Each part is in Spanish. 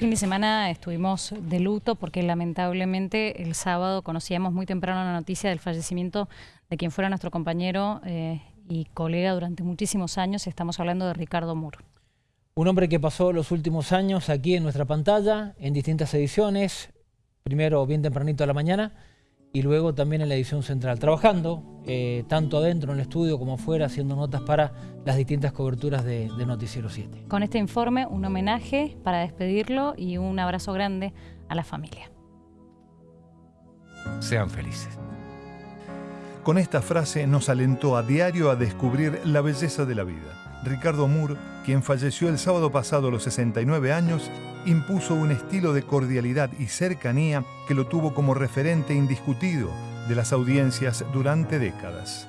fin de semana estuvimos de luto porque lamentablemente el sábado conocíamos muy temprano la noticia del fallecimiento de quien fuera nuestro compañero eh, y colega durante muchísimos años. Estamos hablando de Ricardo Moore. Un hombre que pasó los últimos años aquí en nuestra pantalla, en distintas ediciones, primero bien tempranito a la mañana, y luego también en la edición central, trabajando eh, tanto adentro en el estudio como afuera, haciendo notas para las distintas coberturas de, Noticiero 7. Con este informe, un homenaje para despedirlo y un abrazo grande a la familia. Sean felices. Con esta frase nos alentó a diario a descubrir la belleza de la vida. Ricardo Moore, quien falleció el sábado pasado a los 69 años, impuso un estilo de cordialidad y cercanía que lo tuvo como referente indiscutido de las audiencias durante décadas.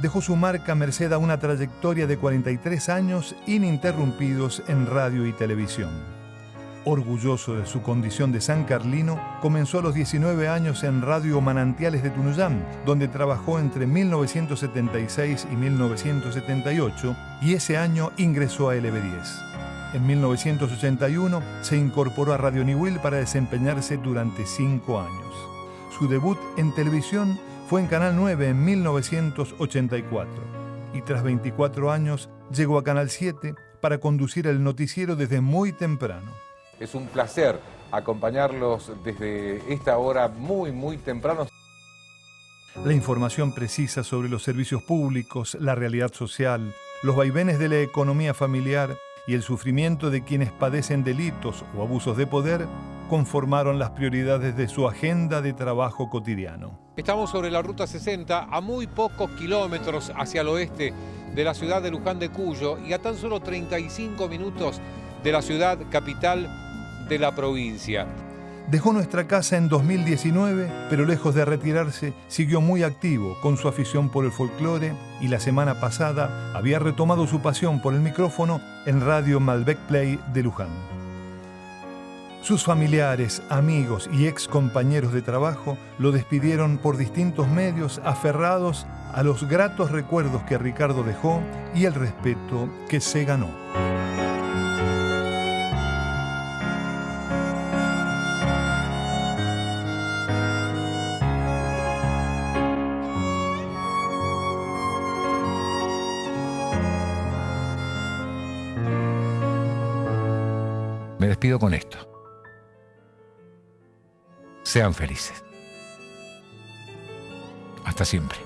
Dejó su marca merced a una trayectoria de 43 años ininterrumpidos en radio y televisión. Orgulloso de su condición de San Carlino, comenzó a los 19 años en Radio Manantiales de Tunuyán, donde trabajó entre 1976 y 1978 y ese año ingresó a LB10. En 1981 se incorporó a Radio Niwil para desempeñarse durante cinco años. Su debut en televisión fue en Canal 9 en 1984 y tras 24 años llegó a Canal 7 para conducir el noticiero desde muy temprano. Es un placer acompañarlos desde esta hora muy, muy temprano. La información precisa sobre los servicios públicos, la realidad social, los vaivenes de la economía familiar y el sufrimiento de quienes padecen delitos o abusos de poder conformaron las prioridades de su agenda de trabajo cotidiano. Estamos sobre la Ruta 60, a muy pocos kilómetros hacia el oeste de la ciudad de Luján de Cuyo y a tan solo 35 minutos de la ciudad capital de la provincia. Dejó nuestra casa en 2019, pero lejos de retirarse, siguió muy activo con su afición por el folclore y la semana pasada había retomado su pasión por el micrófono en Radio Malbec Play de Luján. Sus familiares, amigos y ex compañeros de trabajo lo despidieron por distintos medios aferrados a los gratos recuerdos que Ricardo dejó y el respeto que se ganó. Me despido con esto. Sean felices. Hasta siempre.